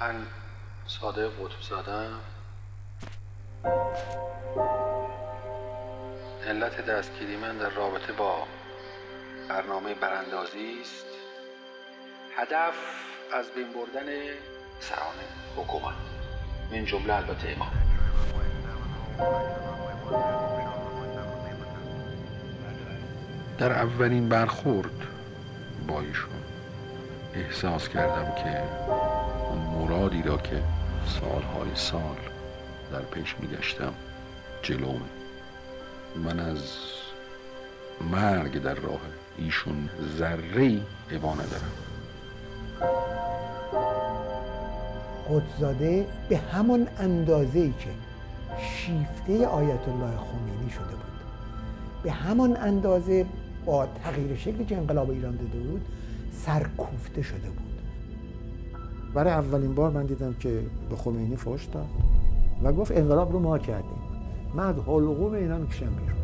من صادق قطب زادم علت دستگیری من در رابطه با برنامه براندازی است. هدف از بین بردن سران حکومت. این جمله البته امام. در اولین برخورد با ایشون احساس کردم که مرادی را که سالهای سال در پیش میگشتم جلوم من از مرگ در راه ایشون ذره ای ندارم. قدزاده به همون اندازه ای که شیفته آیت الله خمینی شده بود. به همان اندازه با تغییر شکلی که انقلاب ایران داده بود سرکوفته شده بود. برای اولین بار من دیدم که به خمینی فوش داد و گفت انقلاب رو ما کردیم. من از حلقوم اینا می‌کشم بیرون.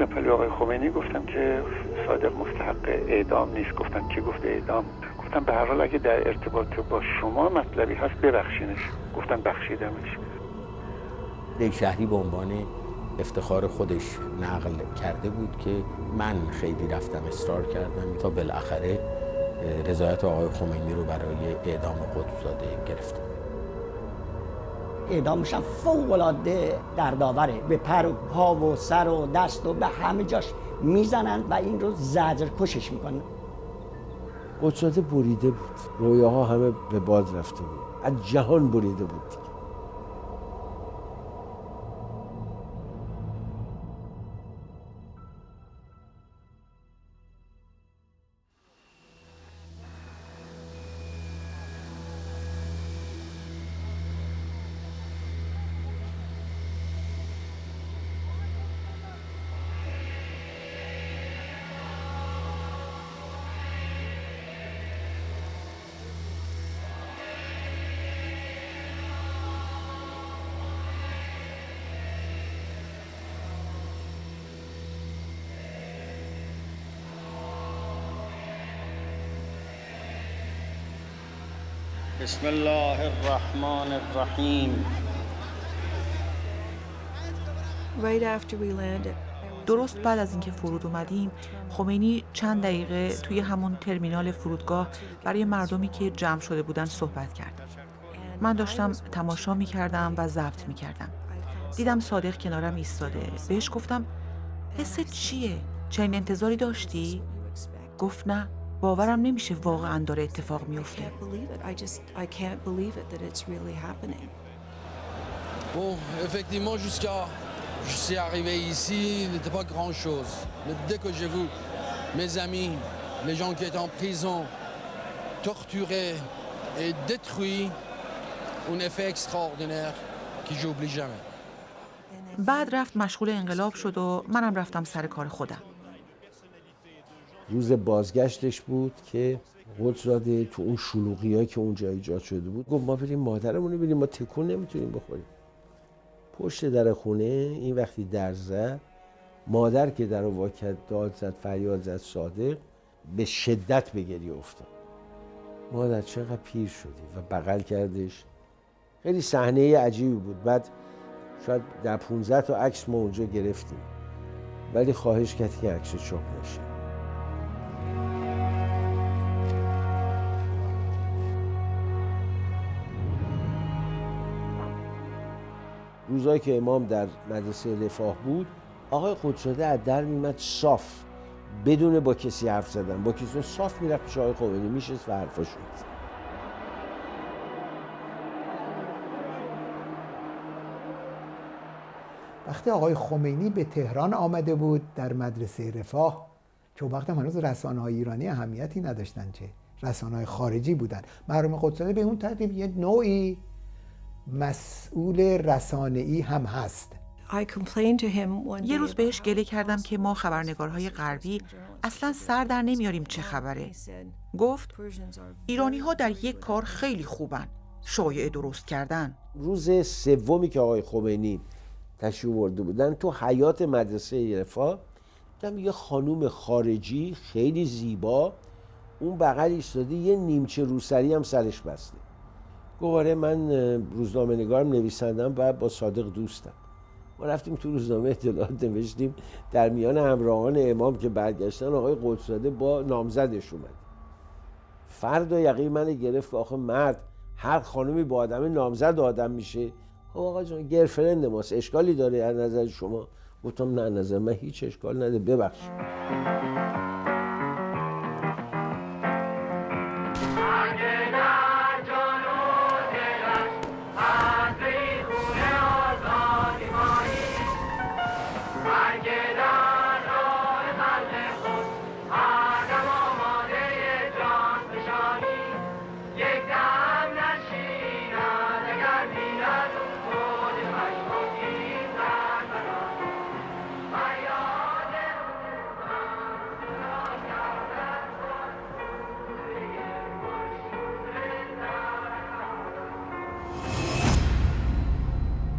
رفتم آقای خمینی گفتم که صادق مستحق اعدام نیست. گفتم که گفته اعدام؟ گفتم به هر حال اگه در ارتباط با شما مطلبی هست ببخشینش. گفتم بخشیدمش. یک شهری به عنوان افتخار خودش نقل کرده بود که من خیلی رفتم اصرار کردم تا بالاخره رضایت آقای خمینی رو برای اعدام قدسزاده گرفتم اعدامش هم فوق العاده دردآوره به پر و پا و سر و دست و به همه جاش می‌زنند و این رو زجر کشش می‌کنن قدسزاده بریده بود. رویاها همه به باد رفته بود. از جهان بریده بود. بسم الله الرحمن الرحیم. درست بعد از اینکه فرود اومدیم خمینی چند دقیقه توی همون ترمینال فرودگاه برای مردمی که جمع شده بودن صحبت کرد. من داشتم تماشا می کردم و ضبط می کردم دیدم صادق کنارم ایستاده. بهش گفتم حست چیه؟ چنین انتظاری داشتی؟ گفت نه. باورم نمیشه واقعا داره اتفاق میفته Bon, effectivement, jusqu'à je suis arrivé ici, il n'était pas grand-chose. Mais dès que j'ai vu mes amis, les gens qui étaient en prison, torturés et détruits, un effet extraordinaire que j'oublie jamais. بعد رفت مشغول انقلاب شد و منم رفتم سر کار خودم. روز بازگشتش بود که قدرزاده تو اون شلوغی که اونجا ایجاد شده بود گفت ما بریم مادرمون رو ما تکون نمی‌تونیم بخوریم. پشت در خونه این وقتی در زد مادر که در واکت داد زد فریاد زد صادق به شدت به گریه افتاد. مادر چقدر پیر شدی و بغل کردش. خیلی صحنه عجیبی بود. بعد شاید در 15 تا عکس ما اونجا گرفتیم. ولی خواهش کردی که عکس چاپ نشه. روزایی که امام در مدرسه رفاه بود آقای خودشاده از در میمد صاف بدون با کسی حرف زدن. با کسی صاف می‌رفت پیش آقای خمینی میشست و حرفاش وقتی آقای خمینی به تهران آمده بود در مدرسه رفاه که وقت هنوز رسانه های ایرانی اهمیتی نداشتن چه رسانه های خارجی بودن. محروم قدساده به اون ترتیب یه نوعی مسئول رسانه ای هم هست. یه روز بهش گله کردم که ما خبرنگارهای غربی اصلا سر در نمیاریم چه خبره. گفت ایرانی ها در یک کار خیلی خوبن. شایعه درست کردن. روز سومی که آقای خمینی تشریف برده بودن تو حیات مدرسه رفا دیدم یه خانوم خارجی خیلی زیبا اون بغل ایستاده یه نیمچه روسری هم سرش بسته. گواره من روزنامه نگارم نویسندم و با صادق دوستم. ما رفتیم تو روزنامه اطلاعات نوشتیم. در میان همراهان امام که برگشتن آقای قدسزاده با نامزدش اومد. فرد و یقین من گرفت که آخه مرد هر خانمی با آدم نامزد آدم میشه. خب آقا جان گرفرند ماست. اشکالی داره از نظر شما؟ گفتم نه نظر من هیچ اشکال نده ببخشید.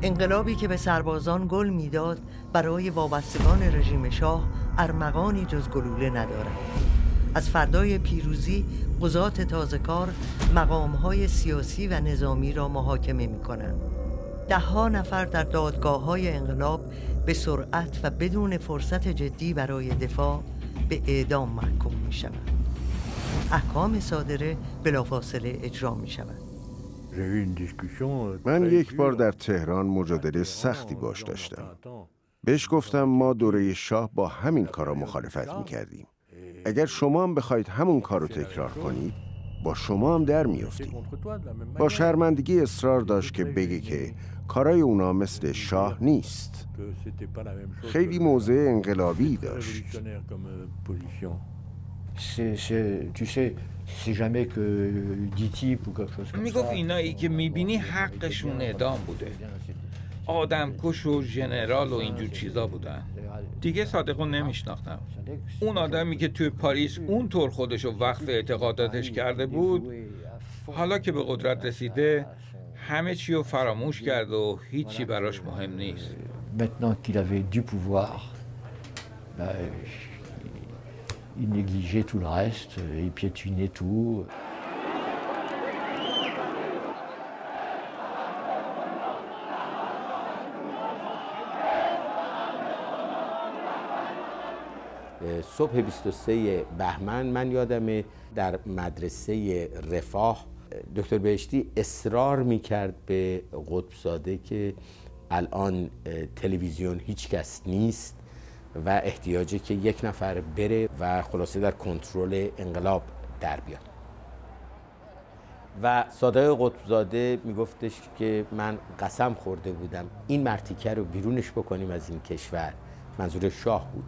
انقلابی که به سربازان گل می‌داد برای وابستگان رژیم شاه ارمغانی جز گلوله ندارد. از فردای پیروزی قضات تازه کار مقامهای سیاسی و نظامی را محاکمه می کنند ده ها نفر در دادگاه های انقلاب به سرعت و بدون فرصت جدی برای دفاع به اعدام محکوم می شود احکام صادره بلافاصله اجرا می شود من یک بار در تهران مجادله سختی باش داشتم. بهش گفتم ما دوره شاه با همین کارا مخالفت می‌کردیم. اگر شما هم بخواید همون کار رو تکرار کنید با شما هم در میافتیم. با شرمندگی اصرار داشت که بگه که کارای اونا مثل شاه نیست. خیلی موضع انقلابی داشت. می‌گفت اینایی که می‌بینی حقشون اعدام بوده. آدم کش و ژنرال و اینجور چیزا بودن. دیگه صادقو نمیشناختم. اون آدمی که توی پاریس اونطور خودش رو وقف اعتقاداتش کرده بود حالا که به قدرت رسیده همه چی رو فراموش کرد و هیچی براش مهم نیست. Il négligeait tout le reste, il piétinait tout. صبح 23 بهمن من یادم در مدرسه رفاه دکتر بهشتی اصرار می‌کرد به قطبزاده که الان تلویزیون هیچ کس نیست و احتیاجه که یک نفر بره و خلاصه در کنترل انقلاب در بیاد. و صادق قطبزاده میگفتش که من قسم خورده بودم. این مرتیکه رو بیرونش بکنیم از این کشور. منظور شاه بود.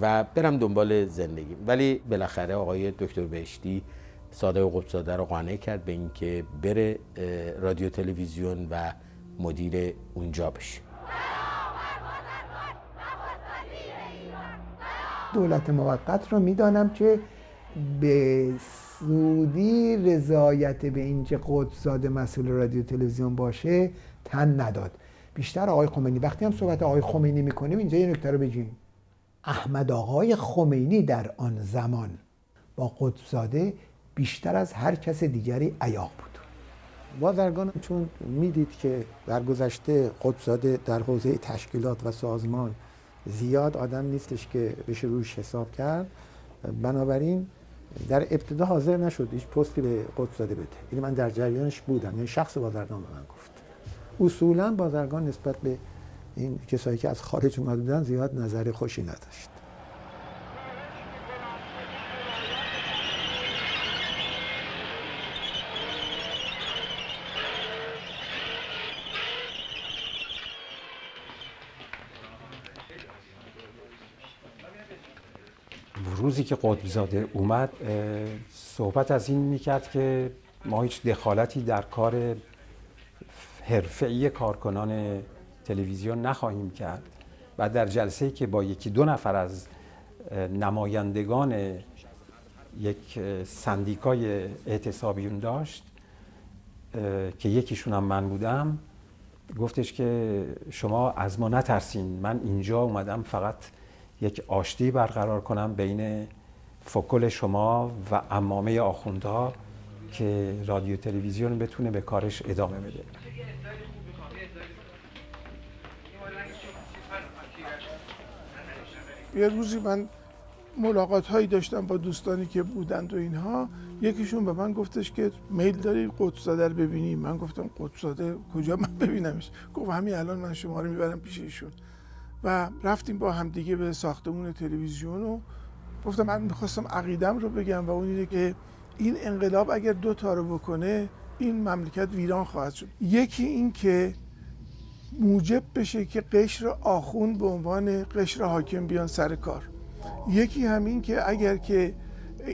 و برم دنبال زندگی. ولی بالاخره آقای دکتر بهشتی صادق قطبزاده رو قانع کرد به اینکه بره رادیو تلویزیون و مدیر اونجا بشه. دولت موقت رو می‌دانم که به سودی رضایت به اینکه قدسزاده مسئول رادیو تلویزیون باشه تن نداد. بیشتر آقای خمینی وقتی هم صحبت آقای خمینی می‌کنیم اینجا یه نکته رو بگیم. احمد آقای خمینی در آن زمان با قدسزاده بیشتر از هر کس دیگری عیاق بود. بازرگان چون می‌دید که در گذشته قدسزاده در حوزه تشکیلات و سازمان زیاد آدم نیستش که بشه روش حساب کرد. بنابراین در ابتدا حاضر نشد هیچ پستی به قدس بده. این من در جریانش بودم. یعنی شخص بازرگان به من گفت. اصولا بازرگان نسبت به این کسایی که از خارج اومده بودن زیاد نظر خوشی نداشت. روزی که قطبزاده اومد صحبت از این می‌کرد که ما هیچ دخالتی در کار حرفه‌ای کارکنان تلویزیون نخواهیم کرد و در جلسه که با یکی دو نفر از نمایندگان یک سندیکای اعتصابیون داشت که یکیشون هم من بودم گفتش که شما از ما نترسین من اینجا اومدم فقط یک آشتی برقرار کنم بین فکل شما و امامه آخوندها که رادیو تلویزیون بتونه به کارش ادامه بده. یه روزی من ملاقات هایی داشتم با دوستانی که بودند و اینها. یکیشون به من گفتش که میل داری قدسزاده رو ببینی؟ من گفتم قدسزاده کجا؟ من ببینمش. گفت همین الان من شما رو می‌برم پیش ایشون. و رفتیم با هم دیگه به ساختمون تلویزیون و گفتم من می‌خواستم عقیدم رو بگم و اون اینه که این انقلاب اگر دو تا رو بکنه این مملکت ویران خواهد شد. یکی این که موجب بشه که قشر آخون به عنوان قشر حاکم بیان سر کار. یکی همین که اگر که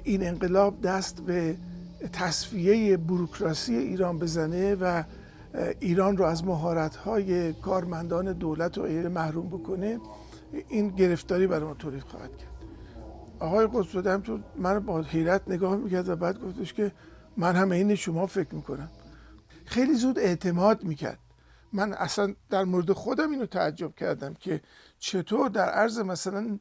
این انقلاب دست به تصفیه بروکراسی ایران بزنه و ایران رو از مهارت‌های کارمندان دولت و غیره محروم بکنه این گرفتاری برای ما تولید خواهد کرد. آقای قدسوده هم تو من با حیرت نگاه می‌کرد و بعد گفتش که من هم این شما فکر می‌کنم. خیلی زود اعتماد می‌کرد. من اصلا در مورد خودم اینو تعجب کردم که چطور در عرض مثلا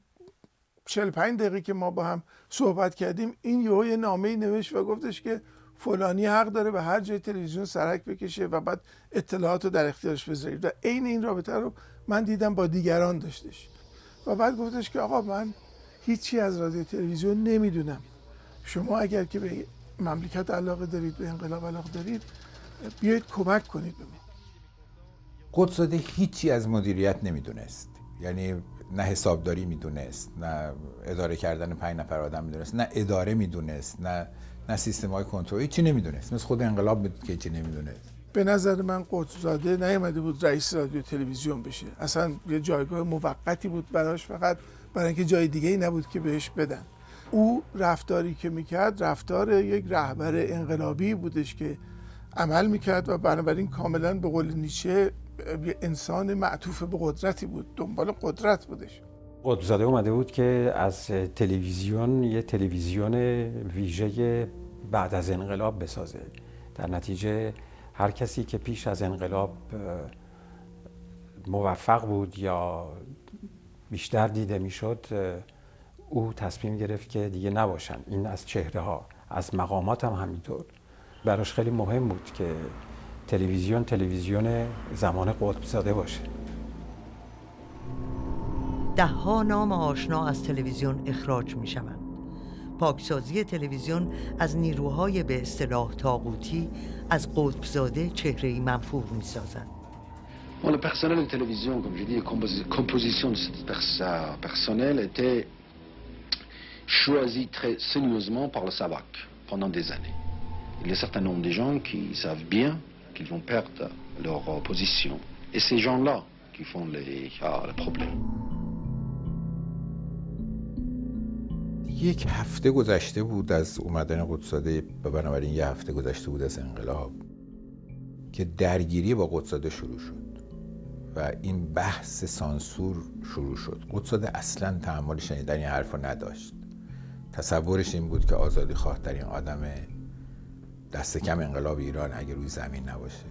45 دقیقه که ما با هم صحبت کردیم این یه نامه نوشت و گفتش که فلانی حق داره به هر جای تلویزیون سرک بکشه و بعد اطلاعات رو در اختیارش بذارید و عین این رابطه رو من دیدم با دیگران داشتش. و بعد گفتش که آقا من هیچی از رادیو تلویزیون نمی‌دونم. شما اگر که به مملکت علاقه دارید به انقلاب علاقه دارید بیایید کمک کنید به من قدساده هیچی از مدیریت نمی‌دونست. یعنی نه حسابداری می‌دونست نه اداره کردن پنج نفر آدم می‌دونست نه اداره می‌دونست نه نه سیستم های کنترل چی نمی‌دونست؟ مثل خود انقلاب بود که چی نمی‌دونست. به نظر من قدسزاده نیامده بود رئیس رادیو تلویزیون بشه. اصلا یه جایگاه موقتی بود براش فقط برای اینکه جای دیگه ای نبود که بهش بدن. او رفتاری که می‌کرد رفتار یک رهبر انقلابی بودش که عمل می‌کرد و بنابراین کاملا به قول نیچه انسان معطوف به قدرتی بود. دنبال قدرت بودش. قطبزاده اومده بود که از تلویزیون یه تلویزیون ویژه بعد از انقلاب بسازه. در نتیجه هر کسی که پیش از انقلاب موفق بود یا بیشتر دیده می‌شد او تصمیم گرفت که دیگه نباشن. این از چهره ها از مقامات هم همینطور. براش خیلی مهم بود که تلویزیون تلویزیون زمان قطب زاده باشه. ده ها نام آشنا از تلویزیون اخراج می شوند. پاکسازی تلویزیون از نیروهای به اصطلاح تاغوتی از قطبزاده چهره منفور می سازند. Bon, le personnel de télévision, comme je dis, la composition de ce personnel était choisi très soigneusement par le SAVAC pendant des années. Il y a un certain nombre de gens qui savent bien qu'ils vont perdre leur position. Et ces gens-là qui font les, ah, le problème. یک هفته گذشته بود از اومدن قدساده و بنابراین یه هفته گذشته بود از انقلاب که درگیری با قدساده شروع شد و این بحث سانسور شروع شد. قدساده اصلا تحمل شنیدن این نداشت. تصورش این بود که آزادی خواهترین آدم دست کم انقلاب ایران اگر روی زمین نباشه.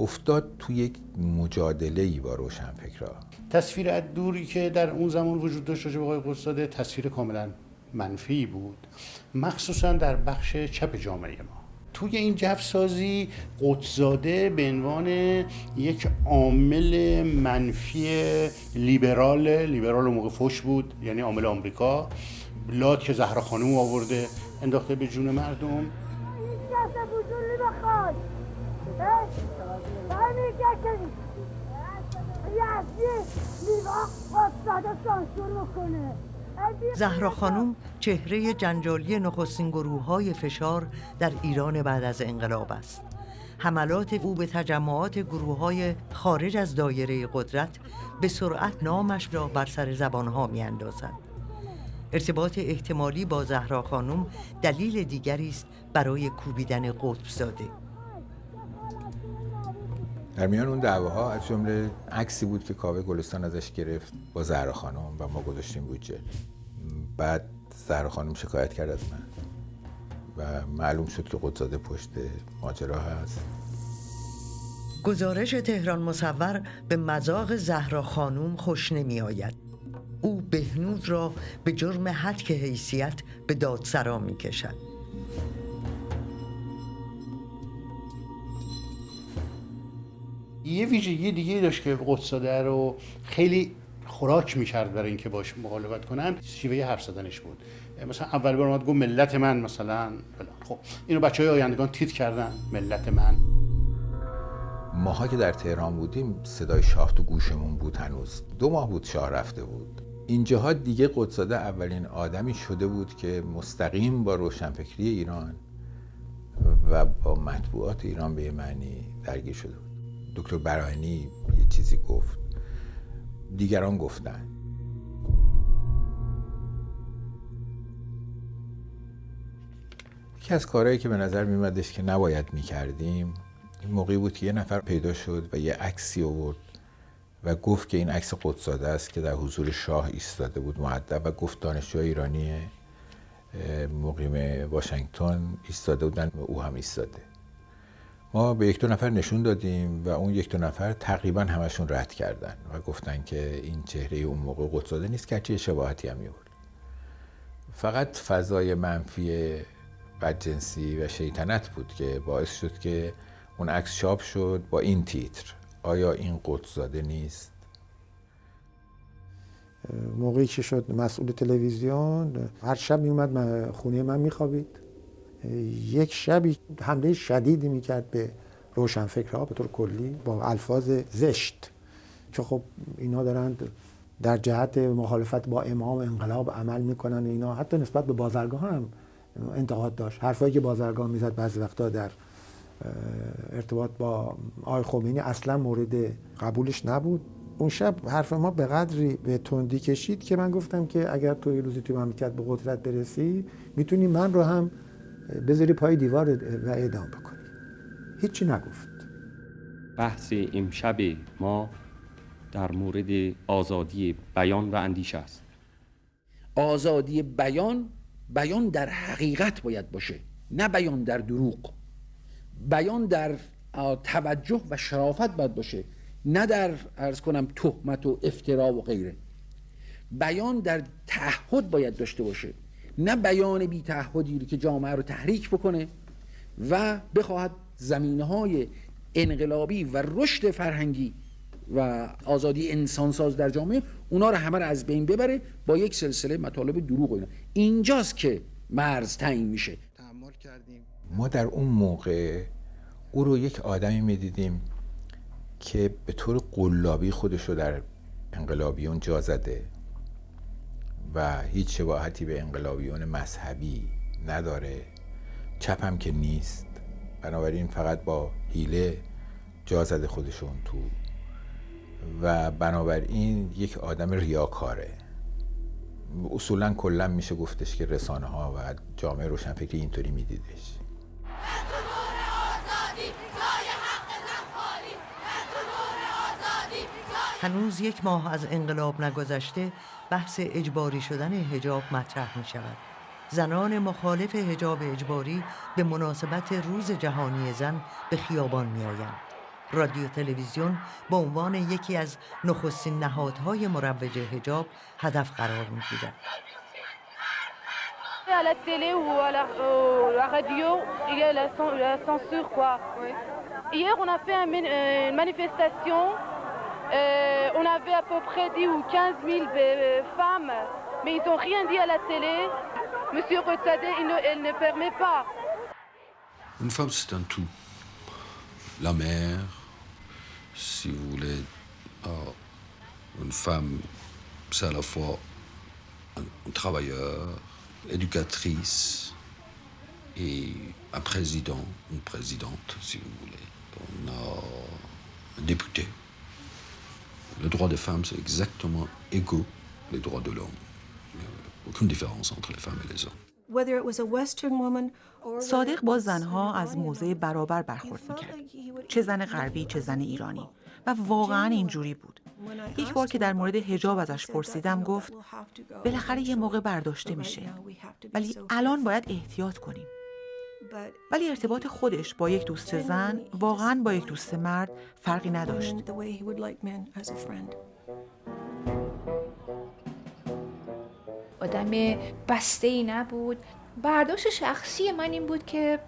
افتاد تو یک مجادله ای با روشن فکرها تصویر از دوری که در اون زمان وجود داشت راجع به قدساده تصویر کاملا منفی بود مخصوصا در بخش چپ جامعه ما توی این جف سازی قدزاده به عنوان یک عامل منفی لیبرال لیبرال موقع فش بود یعنی عامل آمریکا لات که زهرا خانم آورده انداخته به جون مردم زهرا خانوم چهره جنجالی نخستین گروه های فشار در ایران بعد از انقلاب است. حملات او به تجمعات گروه های خارج از دایره قدرت به سرعت نامش را بر سر زبانها می اندازد. ارتباط احتمالی با زهرا خانوم دلیل دیگری است برای کوبیدن قطب زاده. در میان اون دعواها از جمله عکسی بود که کاوه گلستان ازش گرفت با زهرا خانم و ما گذاشتیم بودجه. بعد زهرا خانم شکایت کرد از من. و معلوم شد که قدزاده پشت ماجرا هست. گزارش تهران مصور به مذاق زهرا خانوم خوش نمی آید او بهنود را به جرم حدک حیثیت به دادسرا می کشد یه ویژگی دیگه داشت که قدساده رو خیلی خوراک می‌کرد برای اینکه باش مقالبت کنن. شیوه حرف زدنش بود. مثلا اول بار اومد گفت ملت من مثلا خب اینو بچه های آیندگان تیت کردن. ملت من. ماها که در تهران بودیم صدای شاه تو گوشمون بود هنوز. دو ماه بود شاه رفته بود. اینجاها دیگه قدساده اولین آدمی شده بود که مستقیم با روشنفکری ایران و با مطبوعات ایران به معنی درگیر شده بود. دکتر برانی یه چیزی گفت. دیگران گفتن. یکی از کارهایی که به نظر میمدش که نباید می‌کردیم این موقعی بود که یه نفر پیدا شد و یه عکسی آورد و گفت که این عکس قدساده است که در حضور شاه ایستاده بود معدب و گفت دانشجو ایرانی مقیم واشنگتن ایستاده بودن و او هم ایستاده. ما به یک دو نفر نشون دادیم و اون یک دو نفر تقریبا همشون رد کردن و گفتن که این چهره اون موقع قدساده نیست که چه شباهتی هم میورد فقط فضای منفی بدجنسی و شیطنت بود که باعث شد که اون عکس چاپ شد با این تیتر. آیا این قدسزاده نیست؟ موقعی که شد مسئول تلویزیون هر شب میومد خونه من میخوابید. یک شبی حمله شدیدی می‌کرد به روشنفکرها به طور کلی با الفاظ زشت. که خب اینا دارند در جهت مخالفت با امام انقلاب عمل می‌کنن اینا. حتی نسبت به بازرگاه هم انتقاد داشت. حرفایی که بازرگاه می‌زد بعضی وقتا در ارتباط با آقای خمینی اصلا مورد قبولش نبود. اون شب حرف ما به قدری به تندی کشید که من گفتم که اگر تو یه روزی تو مملکت به قدرت برسی می‌تونی من رو هم بذاری پای دیوار و اعدام بکنی. هیچی نگفت. بحث امشب ما در مورد آزادی بیان و اندیشه است. آزادی بیان بیان در حقیقت باید باشه نه بیان در دروغ. بیان در توجه و شرافت باید باشه نه در ارز کنم تهمت و افترا و غیره. بیان در تعهد باید داشته باشه. نه بیان بی تعهدی که جامعه رو تحریک بکنه و بخواهد زمینه های انقلابی و رشد فرهنگی و آزادی انسانساز در جامعه اونا رو همه رو از بین ببره با یک سلسله مطالب دروغ اینا. اینجاست که مرز تعیین میشه. ما در اون موقع او رو یک آدمی می‌دیدیم که به طور قلابی خودش رو در انقلابیون جا زده. و هیچ شباهتی به انقلابیون مذهبی نداره. چپ هم که نیست. بنابراین فقط با حیله جا زده خودشون تو. و بنابراین یک آدم ریاکاره. اصولا کلا میشه گفتش که رسانه ها و جامعه روشنفکری اینطوری میدیدش. هنوز یک ماه از انقلاب نگذشته بحث اجباری شدن هجاب مطرح می شود. زنان مخالف هجاب اجباری به مناسبت روز جهانی زن به خیابان می آیند. رادیو تلویزیون به عنوان یکی از نخستین نهادهای مروج هجاب هدف قرار می گیرد. Télé ou à la, euh, la radio, il y. Hier, on a fait un, une manifestation Euh, on avait à peu près 10 ou 15 000 femmes, mais ils n'ont rien dit à la télé. Monsieur Rotsadeh, elle ne permet pas. Une femme, c'est un tout. La mère, si vous voulez, oh, une femme, c'est à la fois un, un travailleur, éducatrice et un président, une présidente, si vous voulez. On a un député. Le droit des femmes, c'est exactement égaux les droits de l'homme. Aucune différence entre les femmes et les hommes. صادق با زنها از موضع برابر برخورد می‌کرد. چه زن غربی چه زن ایرانی. و واقعا اینجوری بود. یک بار که در مورد هجاب ازش پرسیدم گفت بالاخره یه موقع برداشته میشه. ولی الان باید احتیاط کنیم. ولی ارتباط خودش با یک دوست زن واقعا با یک دوست مرد فرقی نداشت. آدم بسته ای نبود. برداشت شخصی من این بود که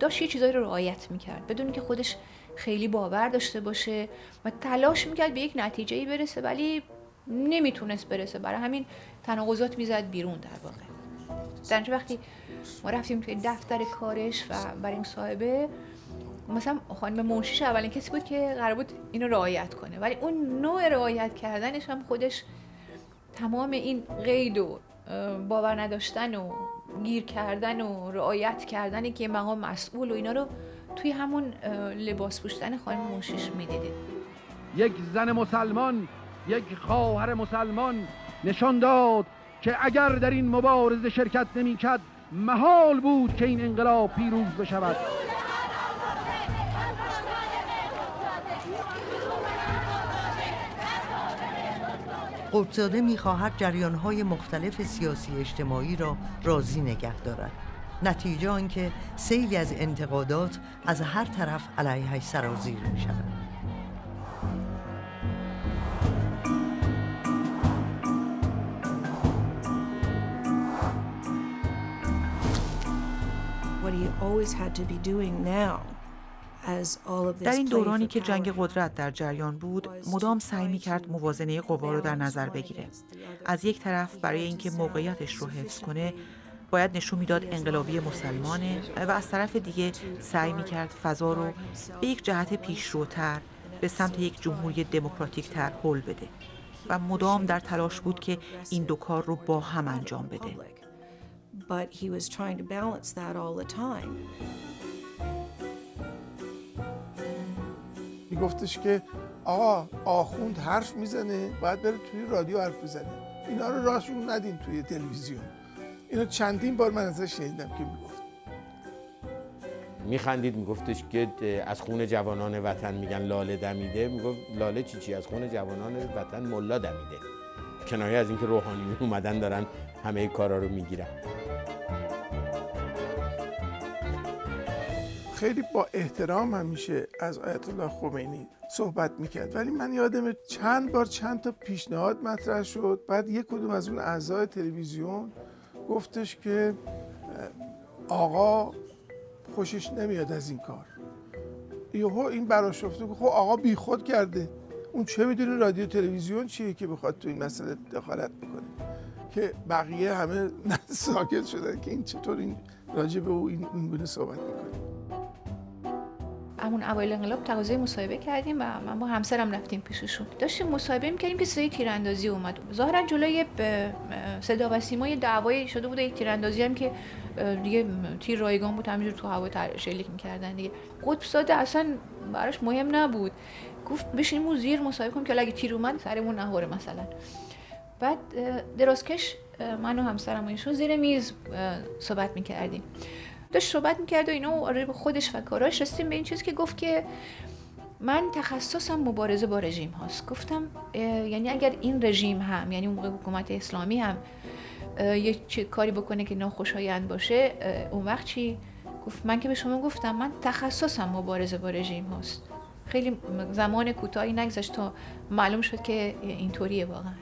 داشت یه چیزایی رو رعایت می‌کرد. بدون که خودش خیلی باور داشته باشه و تلاش می‌کرد به یک نتیجه ای برسه ولی نمی‌تونست برسه. برای همین تناقضات می‌زد بیرون در واقع. در وقتی ما رفتیم توی دفتر کارش و برای مصاحبه مثلا خانم منشیش اولین کسی بود که قرار بود اینو رعایت کنه. ولی اون نوع رعایت کردنش هم خودش تمام این قید و باور نداشتن و گیر کردن و رعایت کردن که مقام مسئول و اینا رو توی همون لباس پوشتن خانم منشیش می‌دیدید یک زن مسلمان یک خواهر مسلمان نشان داد که اگر در این مبارزه شرکت نمی‌کرد محال بود که این انقلاب پیروز بشود قدساده می‌خواهد جریانهای مختلف سیاسی اجتماعی را راضی نگه دارد نتیجه آنکه سیلی از انتقادات از هر طرف علیهش سرازیر می شود. در این دورانی که جنگ قدرت در جریان بود مدام سعی می کرد موازنه قوا رو در نظر بگیره. از یک طرف برای اینکه موقعیتش رو حفظ کنه باید نشون می‌داد انقلابی مسلمانه و از طرف دیگه سعی می کرد فضا رو به یک جهت پیشروتر به سمت یک جمهوری دموکراتیک تر حل بده و مدام در تلاش بود که این دو کار رو با هم انجام بده. But he was trying to balance that all the time. میگفتش که آقا آخوند حرف می‌زنه باید بره توی رادیو حرف بزنه. اینا رو راهشون ندین توی تلویزیون. اینو چندین بار من ازش شنیدم که می‌گفت. میخندید میگفتش که از خون جوانان وطن میگن لاله دمیده. می‌گفت لاله چی چی؟ از خون جوانان وطن ملا دمیده. کنایه از اینکه روحانیون اومدن دارن همه کارا رو می‌گیرن خیلی با احترام همیشه از آیت الله خمینی صحبت می‌کرد. ولی من یادم چند بار چند تا پیشنهاد مطرح شد. بعد یک کدوم از اون اعضای تلویزیون گفتش که آقا خوشش نمیاد از این کار. یهو این براش که خب آقا بیخود کرده. اون چه می‌دونه رادیو تلویزیون چیه که بخواد تو این مسئله دخالت بکنه؟ که بقیه همه ساکت شدن که این چطور این راجع به او این گونه صحبت می‌کنه. همون اوایل انقلاب تقاضای مصاحبه کردیم و من با همسرم رفتیم پیششون. داشتیم مصاحبه می‌کردیم که صدای تیراندازی اومد. ظاهرا جلوی صدا و سیما دعوایی شده بود یک تیراندازی هم که دیگه تیر رایگان بود همینجور تو هوا شلیک می‌کردن دیگه. قطب ساده اصلا براش مهم نبود. گفت بشینیم زیر مصاحبه کنیم که اگه تیر اومد سرمون نهوره مثلا. بعد درازکش من و همسرم و ایشون زیر میز صحبت می‌کردیم. داشت صحبت می‌کرد و اینا آره به خودش و کاراش رسیدیم به این چیز که گفت که من تخصصم مبارزه با رژیم هاست. گفتم یعنی اگر این رژیم هم یعنی اون موقع حکومت اسلامی هم یه کاری بکنه که ناخوشایند باشه اون وقت چی؟ گفت من که به شما گفتم من تخصصم مبارزه با رژیم هاست. خیلی زمان کوتاهی نگذشت تا معلوم شد که اینطوریه واقعا.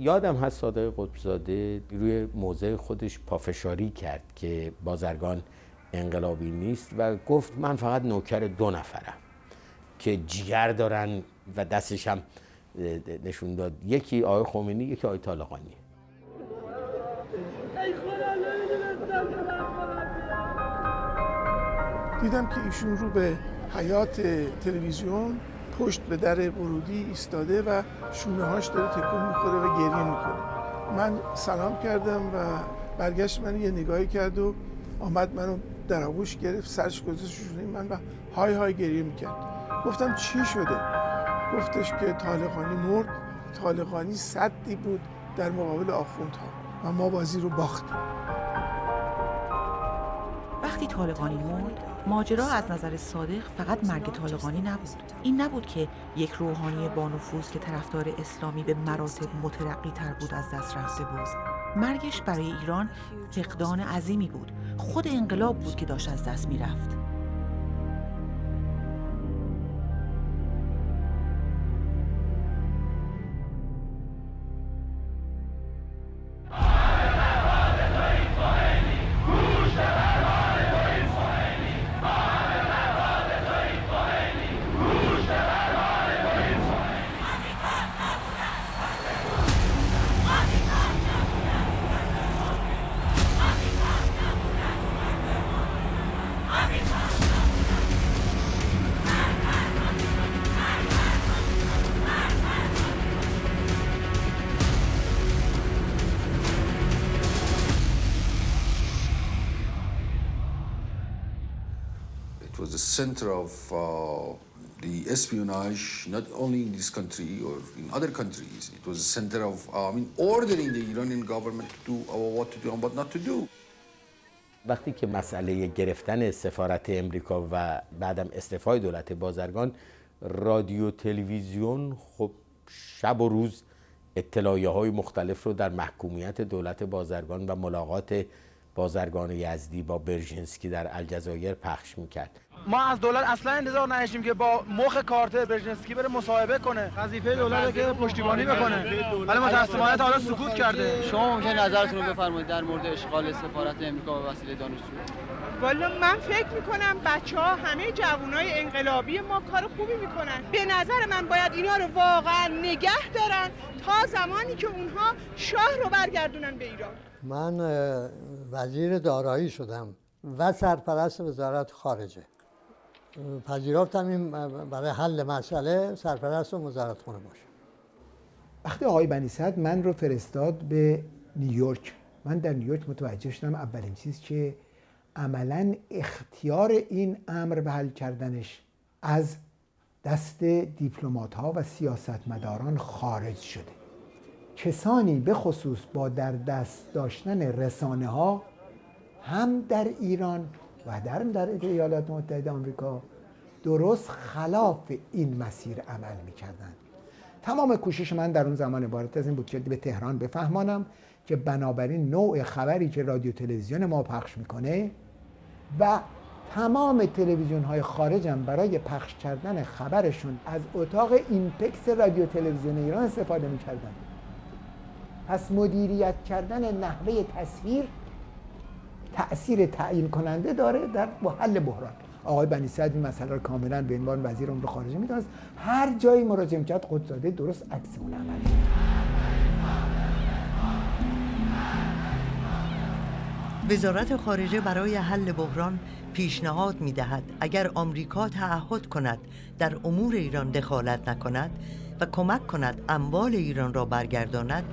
یادم هست صادق قطبزاده روی موضع خودش پافشاری کرد که بازرگان انقلابی نیست و گفت من فقط نوکر دو نفرم که جگر دارن و دستش هم نشون داد. یکی آقای خمینی یکی آقای طالقانی. دیدم که ایشون رو به حیات تلویزیون پشت به در ورودی ایستاده و شونه هاش داره تکون می‌خوره و گریه می‌کنه. من سلام کردم و برگشت من یه نگاهی کرد و آمد منو در آغوش گرفت سرش گذاشت شونه من و های های گریه می‌کرد. گفتم چی شده؟ گفتش که طالقانی مرد طالقانی صدی بود در مقابل آخوندها و ما بازی رو باختیم. وقتی طالقانی مرد ماجرا از نظر صادق فقط مرگ طالقانی نبود. این نبود که یک روحانی بانفوذ که طرفدار اسلامی به مراتب مترقی تر بود از دست رفته بود. مرگش برای ایران فقدان عظیمی بود. خود انقلاب بود که داشت از دست می‌رفت. Center of uh, the espionage, not only in this country or in other countries. It was a center of, uh, I mean, ordering the Iranian government to do uh, what to do and what not to do. وقتی که مسئله گرفتن سفارت امریکا و بعدم استعفای دولت بازرگان رادیو تلویزیون خب شب و روز اطلاعیه های مختلف رو در محکومیت دولت بازرگان و ملاقات بازرگان یزدی با برژنسکی در الجزایر پخش می‌کرد. ما از دولت اصلا انتظار نداشتیم که با مخ کارتر برژنسکی بره مصاحبه کنه. وظیفه دولت که پشتیبانی بکنه. ولی متاسفانه تا حالا سکوت کرده. شما ممکن نظرتون رو بفرمایید در مورد اشغال سفارت امریکا به وسیله دانشجو؟ والا من فکر می‌کنم بچه ها همه جوانای انقلابی ما کار خوبی می‌کنن. به نظر من باید اینا رو واقعا نگه دارن تا زمانی که اونها شاه رو برگردونن به ایران. من وزیر دارایی شدم و سرپرست وزارت خارجه. پذیرفتم این برای حل مسئله سرپرست و وزارت خونه باشه. وقتی آقای بنی صد من رو فرستاد به نیویورک. من در نیویورک متوجه شدم اولین چیز که عملا اختیار این امر به حل کردنش از دست دیپلمات ها و سیاستمداران خارج شده. کسانی به خصوص با در دست داشتن رسانه ها هم در ایران و در در ایالات متحده آمریکا درست خلاف این مسیر عمل می‌کردن تمام کوشش من در اون زمان عبارت از این بود که به تهران بفهمانم که بنابراین نوع خبری که رادیو تلویزیون ما پخش می‌کنه و تمام تلویزیون های خارجم برای پخش کردن خبرشون از اتاق اینپکس رادیو تلویزیون ایران استفاده می‌کردن. پس مدیریت کردن نحوه تصویر تأثیر تعیین کننده داره در حل بحران. آقای بنی سعد این مسئله رو کاملا به عنوان وزیر امور خارجه می‌دونست. هر جایی مراجعه کرد قدزاده درست عکس اون عمل وزارت خارجه برای حل بحران پیشنهاد می دهد اگر آمریکا تعهد کند در امور ایران دخالت نکند و کمک کند اموال ایران را برگرداند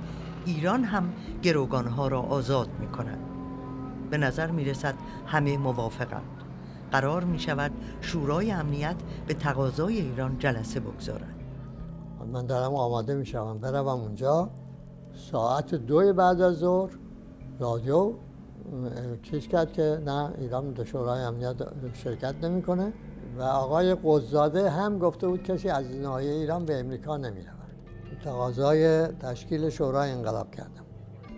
ایران هم گروگانها را آزاد می کند به نظر می رسد همه موافقند. قرار می شود شورای امنیت به تقاضای ایران جلسه بگذارد. من دارم آماده می شوم بروم اونجا. ساعت دوی بعد از ظهر. رادیو چیز کرد که نه ایران در شورای امنیت شرکت نمی‌کنه. و آقای قزاده هم گفته بود کسی از ناحیه ایران به امریکا نمی رود تقاضای تشکیل شورای انقلاب کردم.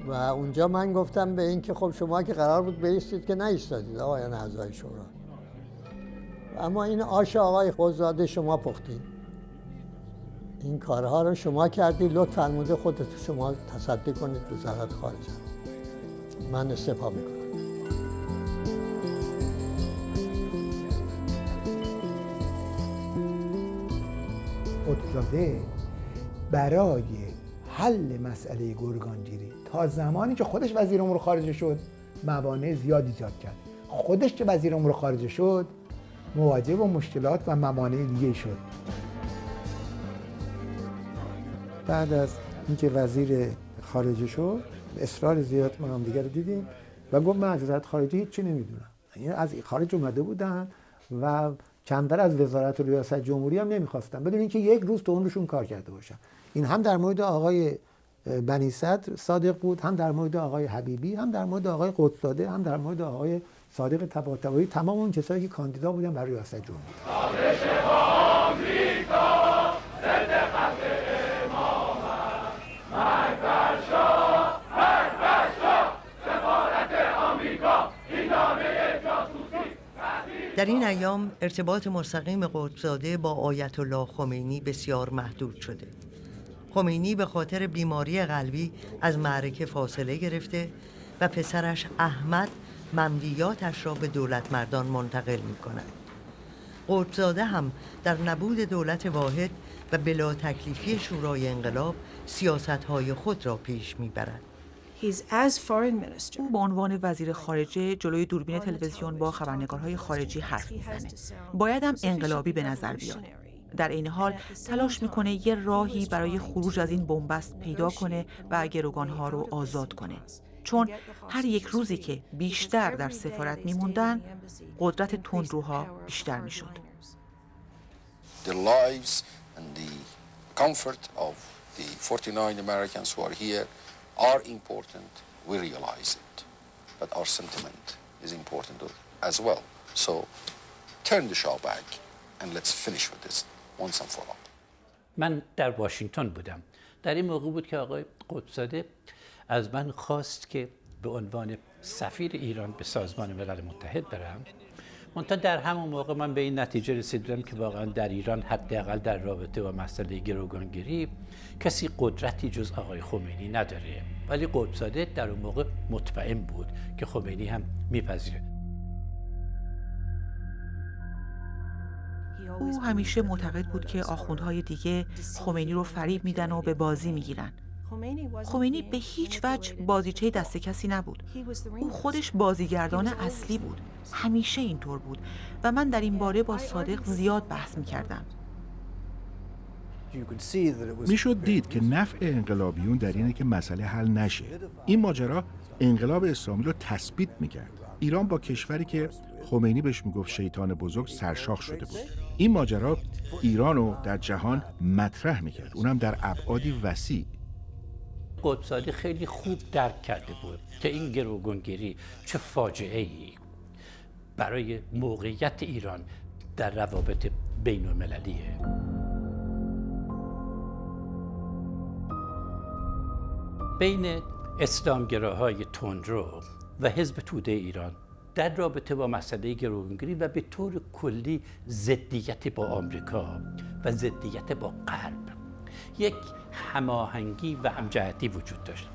و اونجا من گفتم به این که خب شما که قرار بود بیستید که نیستادید آقایان اعضای شورا. اما این آش آقای قزاده شما پختید. این کارها رو شما کردی. لطف فرموده خودت شما تصدی کنید وزارت خارجه من استفا می‌کنم. قدزاده برای حل مسئله گرگانگیری تا زمانی که خودش وزیر امور خارجه شد موانع زیاد ایجاد کرد. خودش که وزیر امور خارجه شد مواجه با مشکلات و موانع دیگه شد. بعد از اینکه وزیر خارجه شد اصرار زیاد ما هم دیگر دیدیم. و گفت من از وزارت خارجه هیچی نمی‌دونم. یعنی از خارج اومده بودن و کمتر از وزارت و ریاست جمهوری هم نمی‌خواستن. بدون اینکه یک روز تو عمرشون کار کرده باشن. این هم در مورد آقای بنی صدر صادق بود هم در مورد آقای حبیبی هم در مورد آقای قطبزاده هم در مورد آقای صادق طباطبایی تمام اون کسایی که کاندیدا بودن برای ریاست جمهوری. در این ایام ارتباط مستقیم قطبزاده با آیت الله خمینی بسیار محدود شده خمینی به خاطر بیماری قلبی از معرکه فاصله گرفته و پسرش احمد مملیاتش را به دولت مردان منتقل می کند قطبزاده هم در نبود دولت واحد و بلا تکلیفی شورای انقلاب سیاست های خود را پیش می برد. او به عنوان وزیر خارجه جلوی دوربین تلویزیون با خبرنگارهای خارجی حرف می‌زنه. باید هم انقلابی به نظر بیاد. در این حال تلاش می‌کنه یه راهی برای خروج از این بنبست پیدا کنه و گروگانها رو آزاد کنه. چون هر یک روزی که بیشتر در سفارت میموندن قدرت تندروها بیشتر می‌شد. The lives and the comfort of the 49 Americans who are here are important. We realize it. But our sentiment is important as well. So turn the Shah back and let's finish with this once and for all. من در واشنگتن بودم در این موقع بود که آقای قدساده از من خواست که به عنوان سفیر ایران به سازمان ملل متحد برم منتها در همون موقع من به این نتیجه رسیدم که واقعا در ایران حداقل در رابطه با مسئله گروگانگیری کسی قدرتی جز آقای خمینی نداره. ولی قدساده در اون موقع مطمئن بود که خمینی هم میپذیره. او همیشه معتقد بود که آخوندهای دیگه خمینی رو فریب میدن و به بازی می‌گیرن. خمینی به هیچ وجه بازیچه دست کسی نبود. او خودش بازیگردان اصلی بود. همیشه اینطور بود. و من در این باره با صادق زیاد بحث می‌کردم. می‌شد دید که نفع انقلابیون در اینه که مسئله حل نشه. این ماجرا انقلاب اسلامی رو تثبیت می‌کرد. ایران با کشوری که خمینی بهش می‌گفت شیطان بزرگ سرشاخ شده بود. این ماجرا ایران رو در جهان مطرح می‌کرد. اونم در ابعادی وسیع. قدسادی خیلی خوب درک کرده بود که این گروگانگیری چه فاجعه ای برای موقعیت ایران در روابط بین المللیه بین اسلامگراهای تندرو و حزب توده ایران در رابطه با مسئله گروگانگیری و به طور کلی ضدیت با آمریکا و ضدیت با غرب یک هماهنگی و همجهتی وجود داشت.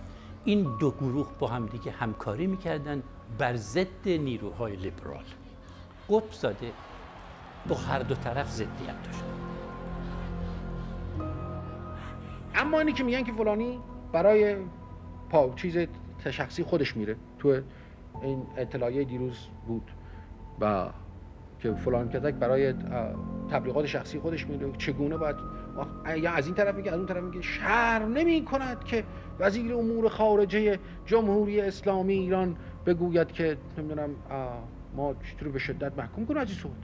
این دو گروه با همدیگه همکاری می‌کردن بر ضد نیروهای لیبرال. قطب زاده با هر دو طرف ضدیت داشت. اما اینی که میگن که فلانی برای پا چیز شخصی خودش میره. تو این اطلاعیه دیروز بود. و که فلان کتک برای تبلیغات شخصی خودش میره. چگونه باید یا از این طرف میگه از اون طرف میگه شر نمی کند که وزیر امور خارجه جمهوری اسلامی ایران بگوید که نمی‌دونم ما چطور به شدت محکوم کنیم. از این صحبت.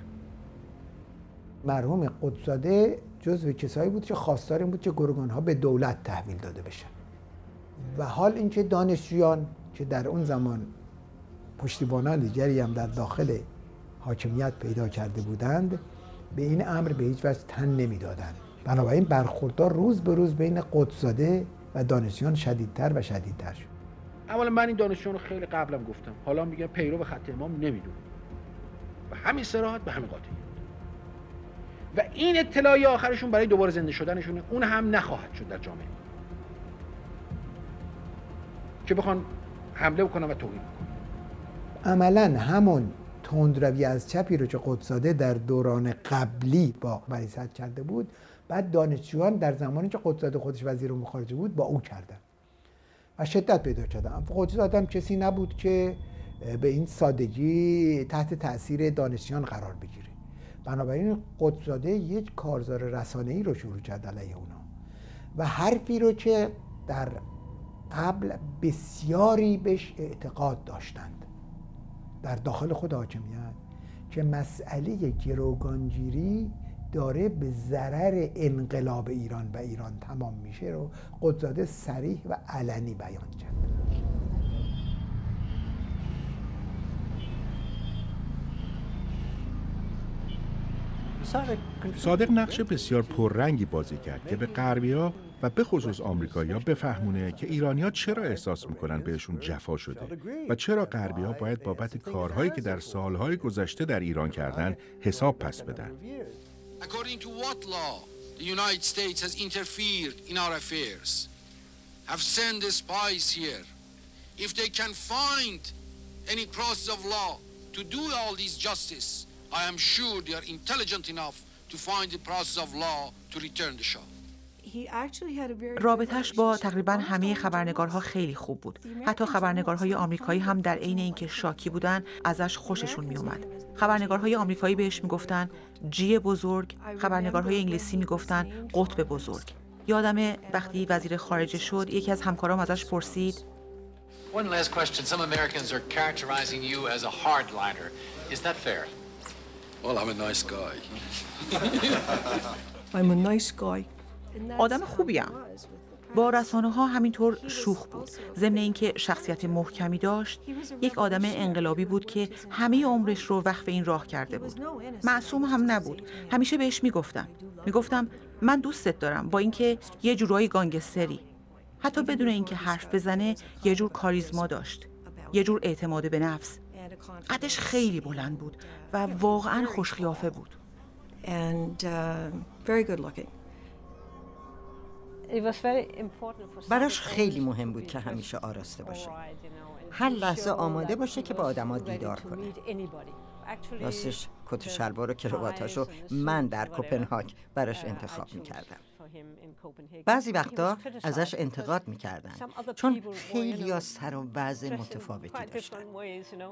مرحوم قدزاده جزو کسایی بود که خواستار این بود که گرگان ها به دولت تحویل داده بشن. و حال اینکه دانشجویان که در اون زمان پشتیبانان دیگری هم در داخل حاکمیت پیدا کرده بودند به این امر به هیچ وجه تن نمی‌دادند. بنابراین برخوردار روز به روز بین قدساده و دانشجویان شدیدتر و شدیدتر شد. اولا من این دانشجویان رو خیلی قبلم گفتم. حالا میگم پیرو به خط امام نمی‌دونم و همین سراحت به همین قاطعیت. و این اطلاعی آخرشون برای دوباره زنده شدنشون اون هم نخواهد شد در جامعه. که بخوان حمله بکنن و توهین عملا همون تندروی از چپی رو که قدساده در دوران قبلی با بریست کرده بود بعد دانشجویان در زمانی که قدساده خودش وزیر امور خارجه بود با او کردن و شدت پیدا کردن. قدساده هم کسی نبود که به این سادگی تحت تاثیر دانشجویان قرار بگیره. بنابراین قدساده یک کارزار رسانه ای رو شروع کرد علیه اونا و حرفی رو که در قبل بسیاری بهش اعتقاد داشتند در داخل خود حاکمیت که مسئله گروگانگیری داره به ضرر انقلاب ایران و ایران تمام میشه رو قدزاده سریح و علنی بیان کرد صادق نقش بسیار پررنگی بازی کرد که به غربیا و به خصوص آمریکایی‌ها بفهمونه که ایرانیا چرا احساس می‌کنن بهشون جفا شده و چرا غربی‌ها باید بابت کارهایی که در سالهای گذشته در ایران کردن حساب پس بدن. According to what law the United States has interfered in our affairs, have sent the spies here. If they can find any process of law to do all this justice, I am sure they are intelligent enough to find the process of law to return the Shah. رابطش با تقریبا همه خبرنگارها خیلی خوب بود حتی خبرنگارهای آمریکایی هم در عین اینکه شاکی بودن ازش خوششون میومد خبرنگارهای آمریکایی بهش می‌گفتن جی بزرگ خبرنگارهای انگلیسی می‌گفتن قطب بزرگ یادم وقتی وزیر خارجه شد یکی از همکارام ازش پرسید One last question. Some Americans are characterizing you as a hardliner. Is that fair? Well, I'm a nice guy. I'm a nice guy. آدم خوبیم با رسانه ها همینطور شوخ بود. ضمن اینکه شخصیت محکمی داشت یک آدم انقلابی بود که همه عمرش رو وقف این راه کرده بود. معصوم هم نبود. همیشه بهش می‌گفتم. می‌گفتم من دوستت دارم. با اینکه یه جورایی گانگستری. حتی بدون اینکه حرف بزنه یه جور کاریزما داشت. یه جور اعتماد به نفس. قدش خیلی بلند بود و واقعا خوشخیافه بود. براش خیلی مهم بود که همیشه آراسته باشه. هر لحظه آماده باشه که با آدما دیدار کنه. راستش کت و شلوار و کرواتاشو من در کوپنهاگ براش انتخاب می‌کردم. بعضی وقتا ازش انتقاد می‌کردن. چون خیلی سر و وضع متفاوتی داشتن.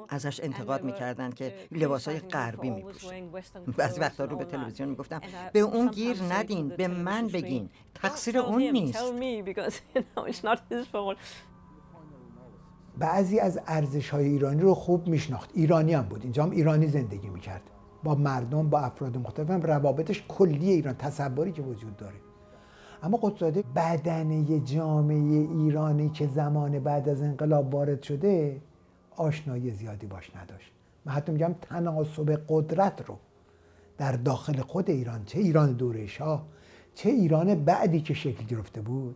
ازش انتقاد می‌کردن که لباسای غربی میپوشه بعضی وقتا رو به تلویزیون می‌گفتم به اون گیر ندین به من بگین. تقصیر اون نیست. بعضی از ارزش های ایرانی رو خوب میشناخت. ایرانی هم بود. اینجا هم ایرانی زندگی می‌کرد. با مردم با افراد مختلف هم روابطش کلی ایران تصوری که وجود داره. اما قدساده بدنه جامعه ایرانی که زمان بعد از انقلاب وارد شده آشنایی زیادی باش نداشت. من حتی میگم تناسب قدرت رو در داخل خود ایران چه ایران دوره شاه چه ایران بعدی که شکل گرفته بود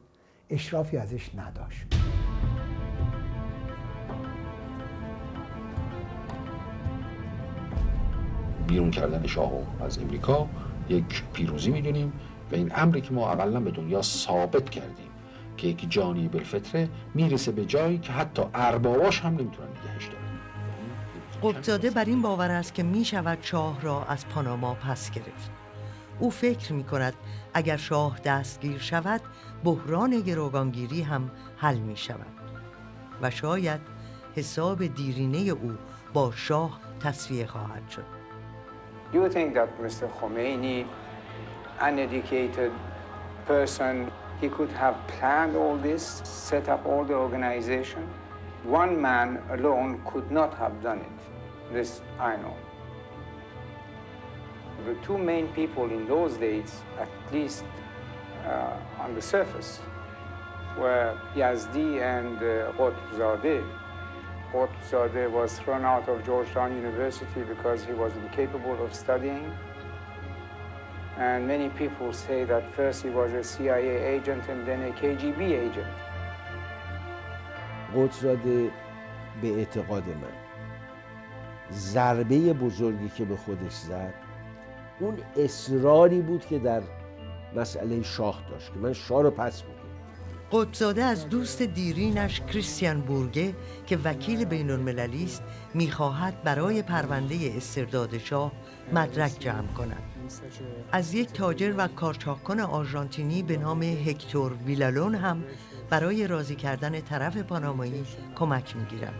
اشرافی ازش نداشت. بیرون کردن شاه از امریکا یک پیروزی می‌دونیم. و این امری که ما اقلا به دنیا ثابت کردیم که یک جانی بالفطره می‌رسه به جایی که حتی ارباباش هم نمی‌تونن نگهش دارن. قبزاده بر این باور است که می شود شاه را از پاناما پس گرفت. او فکر می کند اگر شاه دستگیر شود بحران گروگانگیری هم حل می شود و شاید حساب دیرینه او با شاه تصفیه خواهد شد. Do you think that Mr. Khomeini, an educated person, he could have planned all this, set up all the organization? One man alone could not have done it. This I know. The two main people in those days, at least uh, on the surface, were Yazdi and uh. Qutbzadeh was thrown out of Georgetown University because he was incapable of studying. And many people say that first he was a CIA agent and then a KGB agent. قدساده به اعتقاد من ضربه بزرگی که به خودش زد اون اصراری بود که در مسئله شاه داشت که من شاه رو پس میگم قدساده از دوست دیرینش کریستیان بورگه که وکیل بین المللی است می‌خواهد برای پرونده استرداد شاه مدرک جمع کند. از یک تاجر و کارچاکان آرژانتینی به نام هکتور ویلالون هم برای راضی کردن طرف پانامایی کمک می‌گیرد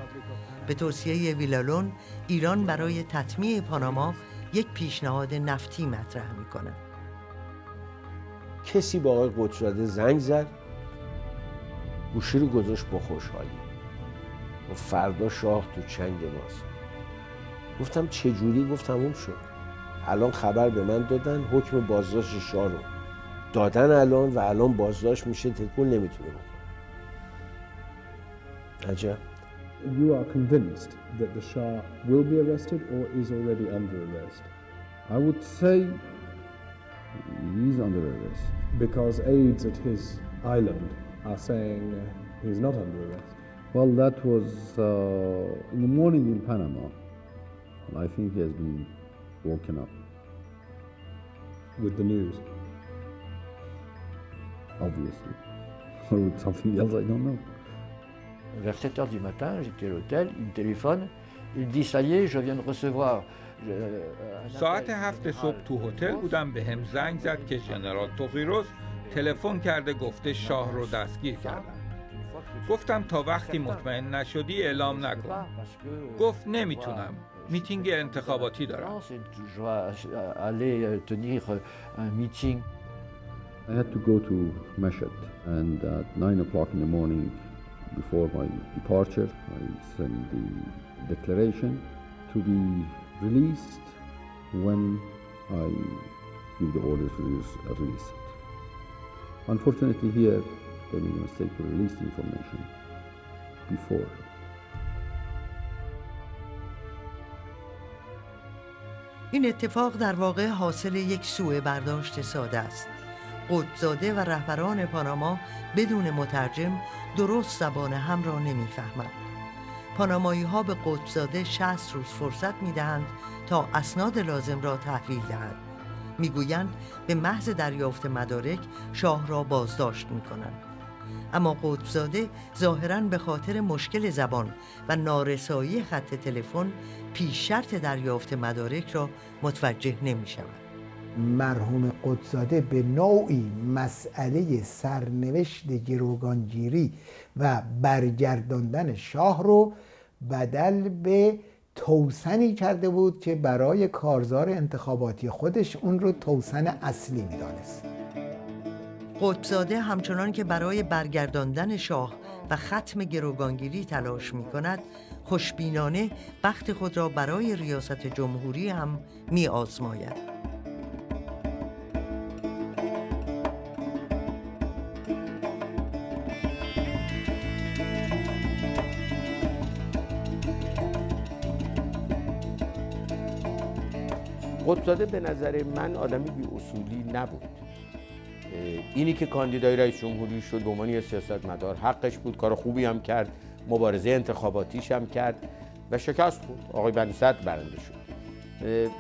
به توصیه ویلالون ایران برای تطمیع پاناما یک پیشنهاد نفتی مطرح می‌کند. کسی با آقای قدساده زنگ زد. گوشی رو گذاشت با خوشحالی. و فردا شاه تو چنگ ماست. گفتم چجوری گفتم اون شد. الان خبر به من دادن حکم بازداشت شاه رو. دادن الان و الان بازداشت میشه تکون نمی‌تونه بکنه عجب. You are convinced that the Shah will be arrested or is already under arrest? I would say he's under arrest because aides at his island are saying uh, he's not under arrest. Well, that was uh, in the morning in Panama. I think he has been woken up with the news. Obviously. Or with something else, I don't know. Vers 7 heures du matin, j'étais à l'hôtel, il me téléphone, il dit ça y est, je viens de recevoir. ساعت هفت صبح تو هتل بودم به هم زنگ زد که ژنرال توغیروس تلفن کرده گفته شاه رو دستگیر کردن گفتم تا وقتی مطمئن نشدی اعلام نکن گفت نمی‌تونم میتینگ انتخاباتی دارم I had to go to Mashhad and at 9 o'clock in the morning before my departure, I sent the declaration to be released when I give the order to release. Unfortunately, here they made a mistake to release the information before. این اتفاق در واقع حاصل یک سوء برداشت ساده است. قدزاده و رهبران پاناما بدون مترجم درست زبان هم را نمی‌فهمند. پانامایی ها به قدزاده 60 روز فرصت می دهند تا اسناد لازم را تحویل دهد. می‌گویند به محض دریافت مدارک شاه را بازداشت می کنند. اما قطبزاده ظاهرا به خاطر مشکل زبان و نارسایی خط تلفن پیش شرط دریافت مدارک را متوجه نمی شود. مرحوم قدزاده به نوعی مسئله سرنوشت گروگانگیری و برگرداندن شاه رو بدل به توسنی کرده بود که برای کارزار انتخاباتی خودش اون رو توسن اصلی می‌دانست قطبزاده همچنان که برای برگرداندن شاه و ختم گروگانگیری تلاش می کند خوشبینانه بخت خود را برای ریاست جمهوری هم می آزماید. قطبزاده به نظر من آدمی بی اصولی نبود. اینی که کاندیدای رئیس جمهوری شد به عنوان سیاست مدار حقش بود کار خوبی هم کرد مبارزه انتخاباتیش هم کرد و شکست بود آقای بنی برنده شد.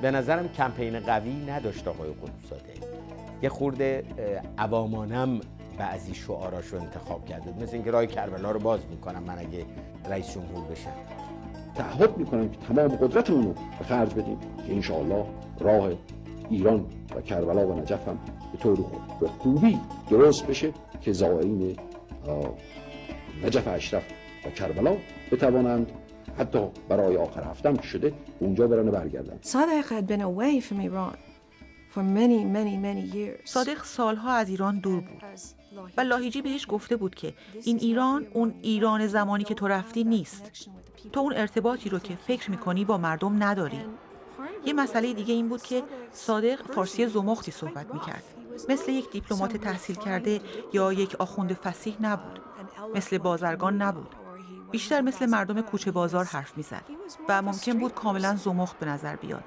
به نظرم کمپین قوی نداشت آقای قطبزاده یه خورده عوامانم بعضی شعاراش رو انتخاب کرده مثل اینکه راه کربلا رو باز می‌کنم من اگه رئیس جمهور بشم. تعهد می‌کنم که تمام قدرتمون رو به خرج بدیم که انشاءالله راه ایران و کربلا و نجف هم به طور به خوبی درست بشه که زائرین نجف اشرف و کربلا بتوانند حتی برای آخر هفتم که شده اونجا برن برگردن صادق had been away from Iran for many many many years. صادق سالها از ایران دور بود و لاهیجی بهش گفته بود که این ایران اون ایران زمانی که تو رفتی نیست. تو اون ارتباطی رو که فکر می‌کنی با مردم نداری. یه مسئله دیگه این بود که صادق فارسی زمختی صحبت می‌کرد. مثل یک دیپلمات تحصیل کرده یا یک آخوند فسیح نبود. مثل بازرگان نبود. بیشتر مثل مردم کوچه بازار حرف می‌زد و ممکن بود کاملا زمخت به نظر بیاد.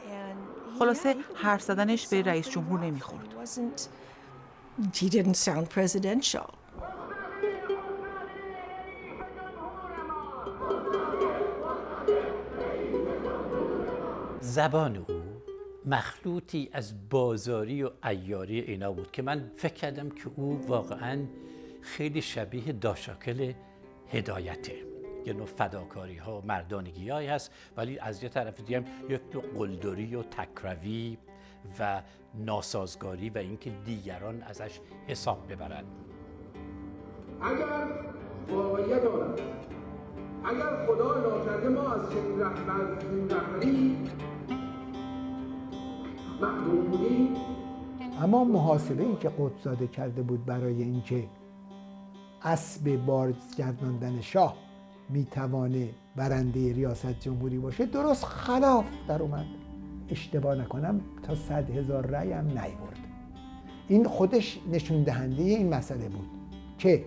خلاصه حرف زدنش به رئیس جمهور نمی‌خورد. زبان او مخلوطی از بازاری و ایاری اینا بود که من فکر کردم که او واقعا خیلی شبیه داشاکل هدایته. یه نوع فداکاری ها مردانگی های هست ولی از یه طرف دیگه یک نوع قلدری و تکروی و ناسازگاری و اینکه دیگران ازش حساب ببرند. اگر واقعیت دارد اگر خدا ناکرده ما از چنین رهبری اما محاسبه ای که قدساده کرده بود برای اینکه اسب بازگرداندن شاه می‌توانه برنده ریاست جمهوری باشه درست خلاف در اومد. اشتباه نکنم تا صد هزار رأی هم نیورد. این خودش نشون دهنده این مسئله بود که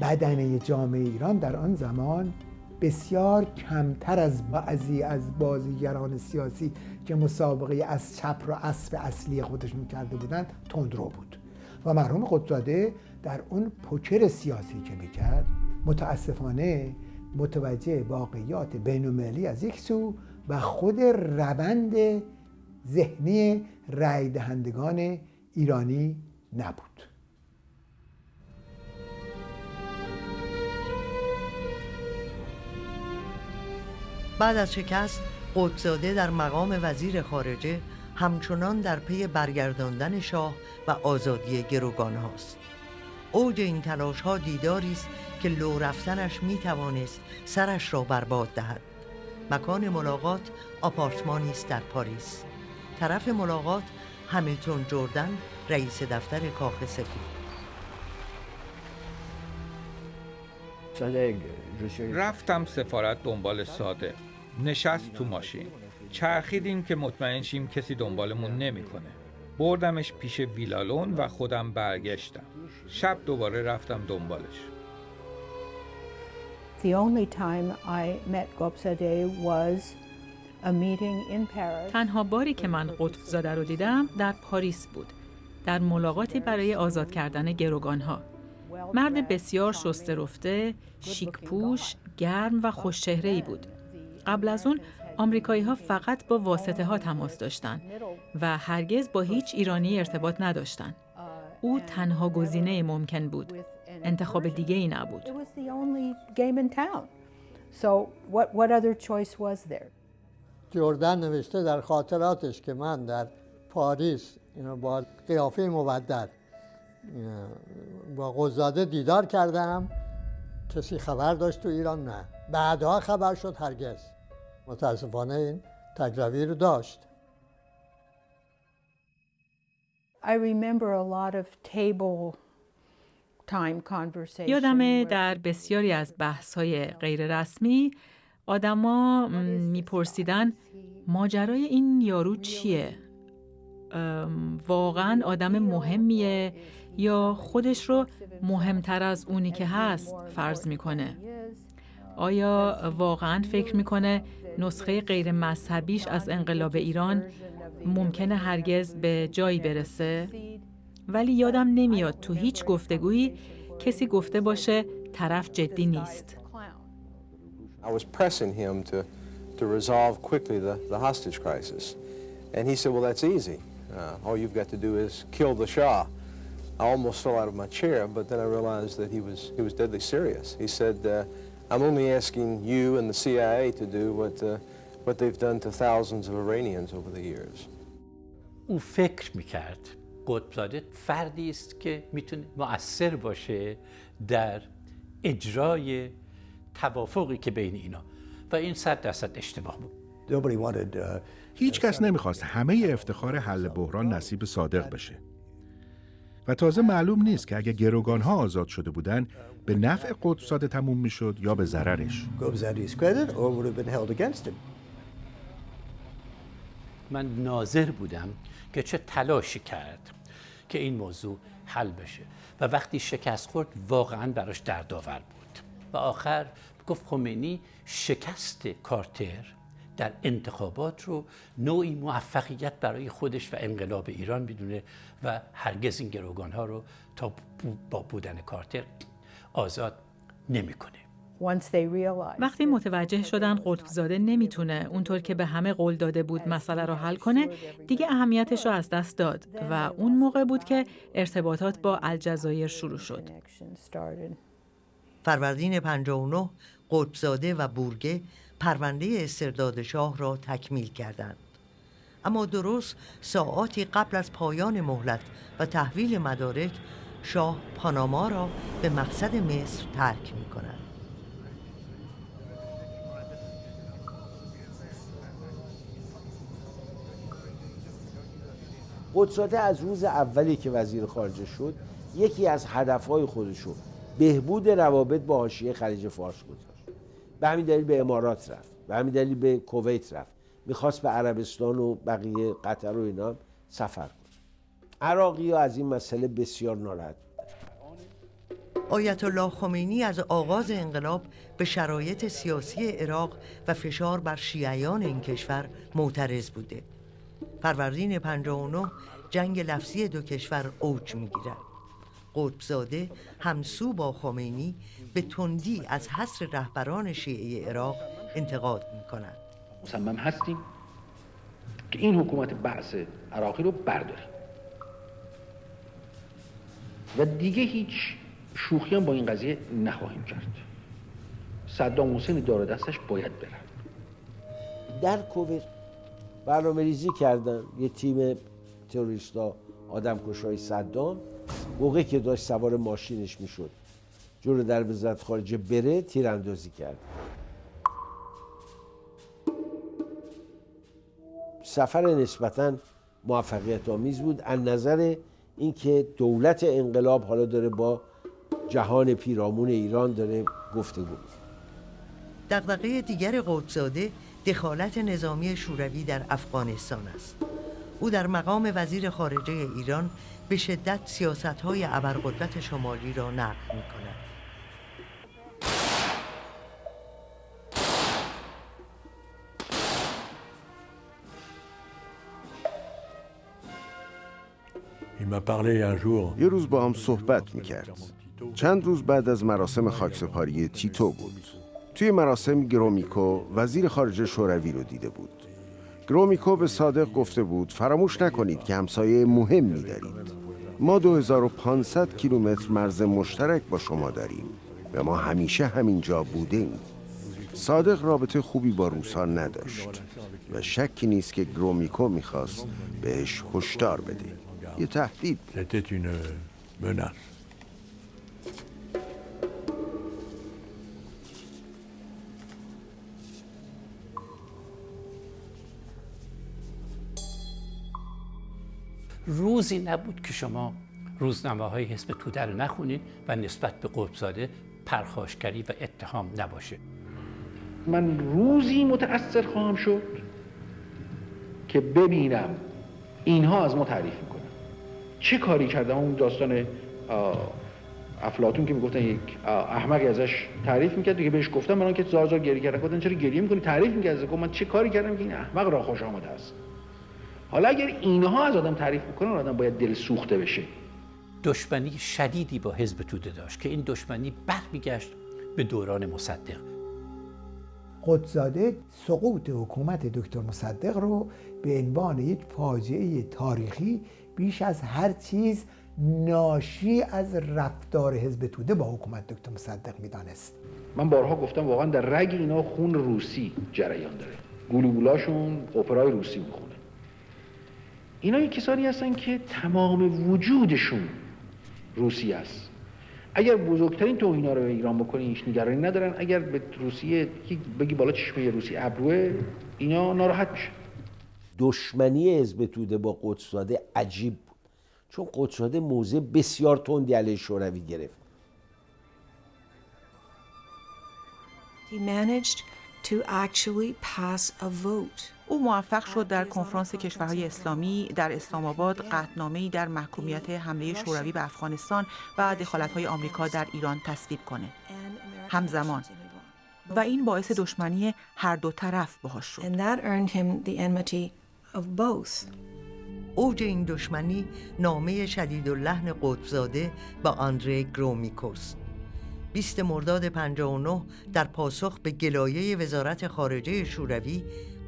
بدنه جامعه ایران در آن زمان بسیار کمتر از بعضی از بازیگران سیاسی که مسابقه از چپ را اسب اصلی خودشون کرده بودند تندرو بود. و مرحوم قدزاده در اون پوکر سیاسی که می‌کرد متاسفانه متوجه واقعیات بینالمللی از یک سو و خود روند ذهنی رای دهندگان ایرانی نبود. بعد از شکست قدزاده در مقام وزیر خارجه همچنان در پی برگرداندن شاه و آزادی گروگان هاست. اوج این تلاش ها دیداری است که لو رفتنش می توانست سرش را برباد دهد. مکان ملاقات آپارتمانی است در پاریس. طرف ملاقات همیلتون جردن رئیس دفتر کاخ سفید. رفتم سفارت دنبال صادق نشست تو ماشین. چرخیدیم که مطمئن شیم کسی دنبالمون نمی‌کنه. بردمش پیش ویلالون و خودم برگشتم. شب دوباره رفتم دنبالش. تنها باری که من قطب زاده رو دیدم در پاریس بود در ملاقاتی برای آزاد کردن گروگانها مرد بسیار شسته رفته، شیک پوش، گرم و خوشچهره بود. قبل از اون آمریکایی ها فقط با واسطه ها تماس داشتند و هرگز با هیچ ایرانی ارتباط نداشتند. او تنها گزینه ممکن بود. انتخاب دیگه ای نبود. جردن نوشته در خاطراتش که من در پاریس با قیافه مبدل با قزاده دیدار کردم. کسی خبر داشت تو ایران؟ نه. بعدها خبر شد هرگز. متاسفانه این تجربی رو داشت. I remember a lot of table یادمه در بسیاری از بحث های غیر رسمی آدما میپرسیدن ماجرای این یارو چیه؟ واقعا آدم مهمیه یا خودش رو مهمتر از اونی که هست فرض می‌کنه؟ آیا واقعا فکر می‌کنه نسخه غیر مذهبیش از انقلاب ایران ممکنه هرگز به جایی برسه؟ ولی یادم نمیاد تو هیچ گفتگویی کسی گفته باشه طرف جدی نیست. I was pressing him to, to resolve quickly the, the hostage crisis. And he said, well, that's easy. Uh, all you've got to do is kill the Shah. I almost fell out of my chair, but then I realized that he was, he was deadly serious. He said, uh, I'm only asking you and the CIA to do what, uh, what they've done to thousands of Iranians over the years. او فکر میکرد قطبزاده فردی است که می‌تونه مؤثر باشه در اجرای توافقی که بین اینا. و این صد درصد اشتباه بود. هیچ کس نمی‌خواست همه افتخار حل بحران نصیب صادق بشه. و تازه معلوم نیست که اگه گروگان ها آزاد شده بودن به نفع قدسات تموم می‌شد یا به ضررش. من ناظر بودم که چه تلاشی کرد. که این موضوع حل بشه و وقتی شکست خورد واقعا براش دردآور بود و آخر گفت خمینی شکست کارتر در انتخابات رو نوعی موفقیت برای خودش و انقلاب ایران می‌دونه و هرگز این گروگان ها رو تا با بودن کارتر آزاد نمی‌کنه. وقتی متوجه شدن قطبزاده نمی‌تونه اونطور که به همه قول داده بود مسئله رو حل کنه دیگه اهمیتش رو از دست داد و اون موقع بود که ارتباطات با الجزایر شروع شد. فروردین 59 قطبزاده و بورگه پرونده استرداد شاه را تکمیل کردند. اما درست ساعاتی قبل از پایان مهلت و تحویل مدارک شاه پاناما را به مقصد مصر ترک می کند. قدساته از روز اولی که وزیر خارجه شد یکی از هدفهای خودشو بهبود روابط با حاشیه خلیج فارس گذاشت. به همین دلیل به امارات رفت. به همین دلیل به کویت رفت. می‌خواست به عربستان و بقیه قطر و اینا سفر کنه. عراقی ها از این مسئله بسیار ناراحت آیت الله خمینی از آغاز انقلاب به شرایط سیاسی عراق و فشار بر شیعیان این کشور معترض بوده. فروردین 59 جنگ لفظی دو کشور اوج می‌گیرد. قطبزاده همسو با خمینی به تندی از حصر رهبران شیعه عراق انتقاد می کند مصمم هستیم که این حکومت بعث عراقی رو برداریم. و دیگه هیچ شوخی هم با این قضیه نخواهیم کرد. صدام حسین دار دستش باید برن در کویت برنامه ریزی کردن. یه تیم تروریستا آدم کشای صدام موقعی که داشت سوار ماشینش می‌شد. جور در وزارت خارجه بره تیراندازی کرد. سفر نسبتا موفقیت آمیز بود. از نظر اینکه دولت انقلاب حالا داره با جهان پیرامون ایران داره گفتگو دغدغه دیگر قدسزاده دخالت نظامی شوروی در افغانستان است او در مقام وزیر خارجه ایران به شدت سیاست های ابرقدرت شمالی را نقد می کند. یه روز با هم صحبت می کرد. چند روز بعد از مراسم خاکسپاری تیتو بود. توی مراسم گرومیکو وزیر خارجه شوروی رو دیده بود. گرومیکو به صادق گفته بود فراموش نکنید که همسایه مهمی دارید. ما 2500 کیلومتر مرز مشترک با شما داریم و ما همیشه همینجا بودیم. صادق رابطه خوبی با روسان نداشت و شکی نیست که گرومیکو می‌خواست بهش هشدار بده. یه تهدید روزی نبود که شما روزنامه های حزب توده رو نخونید و نسبت به قطبزاده پرخاشگری و اتهام نباشه. من روزی متأثر خواهم شد که ببینم اینها از ما تعریف می‌کنن. چه کاری کردم اون داستان افلاتون که می‌گفتن یک احمقی ازش تعریف می‌کرد که بهش گفتم من که زار زار گریه کردن. گفتن چرا گریه می‌کنی؟ تعریف می‌کرد. از من چه کاری کردم که این احمق را خوش آمده است؟ حالا اگر اینها از آدم تعریف می‌کنن آدم باید دل سوخته بشه. دشمنی شدیدی با حزب توده داشت که این دشمنی برمیگشت به دوران مصدق. قدزاده سقوط حکومت دکتر مصدق رو به عنوان یک فاجعه تاریخی بیش از هر چیز ناشی از رفتار حزب توده با حکومت دکتر مصدق می‌دانست. من بارها گفتم واقعا در رگ اینا خون روسی جریان داره. گلوگولاشون اپرای روسی می‌خونه. اینا کسانی هستن که تمام وجودشون روسی است. اگر بزرگترین توهینا رو به ایران بکنی هیچ نگرانی ندارن. اگر به روسیه بگی بالا چشمه روسی ابروه اینا ناراحت میشه دشمنی حزب توده با قدسزاده عجیب بود. چون قدسزاده موضع بسیار تندی علیه شوروی گرفت. He managed to actually pass a vote. او موفق شد در کنفرانس کشورهای اسلامی در اسلام آباد قطعنامه‌ای در محکومیت حمله شوروی به افغانستان و دخالت‌های آمریکا در ایران تصویب کنه. همزمان و این باعث دشمنی هر دو طرف باهاش شد. اوج این دشمنی نامه شدید و لحن قطبزاده با آندره گرومیکوست 20 مرداد 59 در پاسخ به گلایه وزارت خارجه شوروی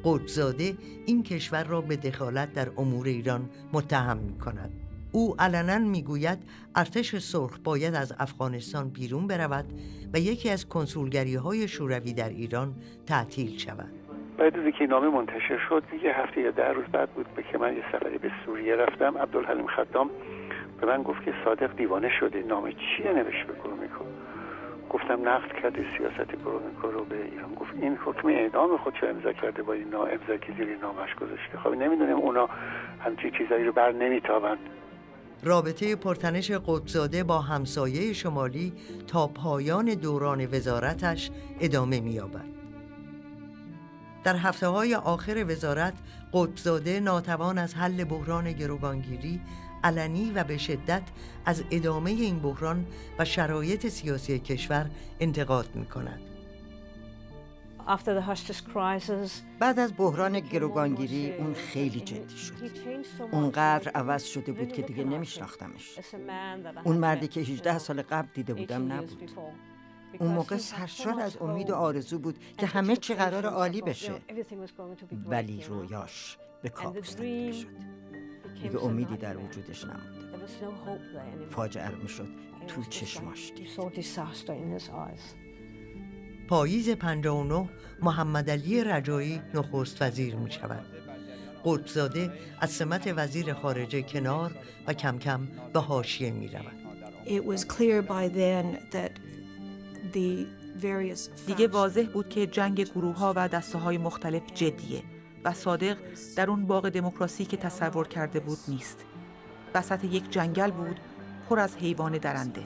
قدزاده این کشور را به دخالت در امور ایران متهم می کند. او علنا می‌گوید ارتش سرخ باید از افغانستان بیرون برود و یکی از کنسولگری های شوروی در ایران تعطیل شود. بعد از اینکه نامه منتشر شد یه هفته یا ده روز بعد بود که من یه سفری به سوریه رفتم عبدالحلیم خدام به من گفت که صادق دیوانه شده نامه چیه نوشت به گفتم نقد کرده سیاست گرومینکو رو به ایران. گفت این حکم اعدام خودشو امضا کرده با این نا امضا که زیر نامش گذاشته؟ خب نمی‌دونیم اونا همچین چیزایی رو بر نمیتابند. رابطه پرتنش قدزاده با همسایه شمالی تا پایان دوران وزارتش ادامه می‌یابد. در هفته های آخر وزارت قطبزاده ناتوان از حل بحران گروگانگیری علنی و به شدت از ادامه این بحران و شرایط سیاسی کشور انتقاد می کند. بعد از بحران گروگانگیری اون خیلی جدی شد. اونقدر عوض شده بود که دیگه نمیشناختمش. اون مردی که 18 سال قبل دیده بودم نبود. اون موقع سرشار از امید و آرزو بود که همه چی قرار عالی بشه. ولی رویاش به کابوس تبدیل شد. دیگه امیدی در وجودش نمونده فاجعه رو می‌شد. تو چشماش دید. پاییز 59 محمد علی رجایی نخست وزیر می شود. قطبزاده از سمت وزیر خارجه کنار و کم کم به حاشیه می رود. دیگه واضح بود که جنگ گروه ها و دسته های مختلف جدیه. و صادق در اون باغ دموکراسی که تصور کرده بود نیست. وسط یک جنگل بود پر از حیوان درنده.